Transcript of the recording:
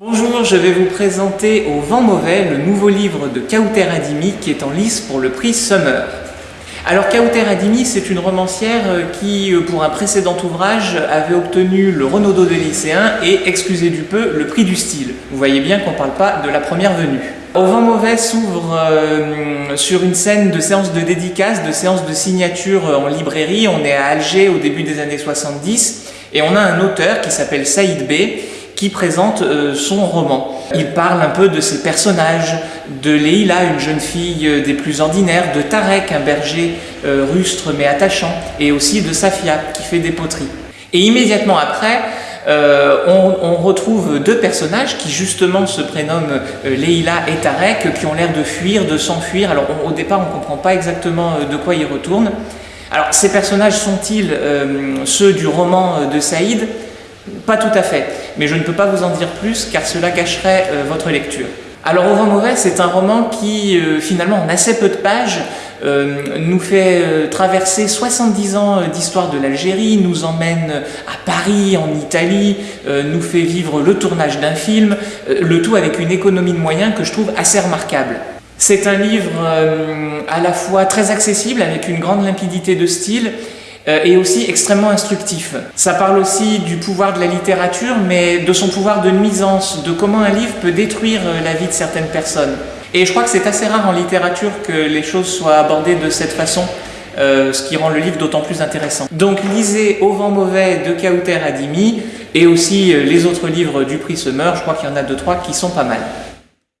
Bonjour, je vais vous présenter Au vent mauvais, le nouveau livre de Kauter Adimi qui est en lice pour le prix Summer. Alors Kauter Adimi, c'est une romancière qui, pour un précédent ouvrage, avait obtenu le Renaudot des lycéens et, excusez du peu, le prix du style. Vous voyez bien qu'on ne parle pas de la première venue. Au vent mauvais s'ouvre euh, sur une scène de séance de dédicace, de séance de signature en librairie. On est à Alger au début des années 70 et on a un auteur qui s'appelle Saïd Bey qui présente euh, son roman. Il parle un peu de ses personnages, de Leila, une jeune fille euh, des plus ordinaires, de Tarek, un berger rustre mais attachant, et aussi de Safia, qui fait des poteries. Et immédiatement après, euh, on, retrouve deux personnages qui justement se prénomment euh, Leila et Tarek, qui ont l'air de fuir, de s'enfuir. Alors au départ, on ne comprend pas exactement euh, de quoi ils retournent. Alors ces personnages sont-ils ceux du roman de Saïd? Pas tout à fait, mais je ne peux pas vous en dire plus car cela gâcherait votre lecture. Alors Au vent mauvais, c'est un roman qui, euh, finalement, en assez peu de pages, euh, nous fait euh, traverser 70 ans d'histoire de l'Algérie, nous emmène à Paris, en Italie, nous fait vivre le tournage d'un film, le tout avec une économie de moyens que je trouve assez remarquable. C'est un livre à la fois très accessible, avec une grande limpidité de style, euh, et aussi extrêmement instructif. Ça parle aussi du pouvoir de la littérature, mais de son pouvoir de nuisance, de comment un livre peut détruire euh, la vie de certaines personnes. Et je crois que c'est assez rare en littérature que les choses soient abordées de cette façon, euh, ce qui rend le livre d'autant plus intéressant. Donc lisez Au vent mauvais de Kauter Adimi, et aussi les autres livres du prix Summer, je crois qu'il y en a deux trois qui sont pas mal.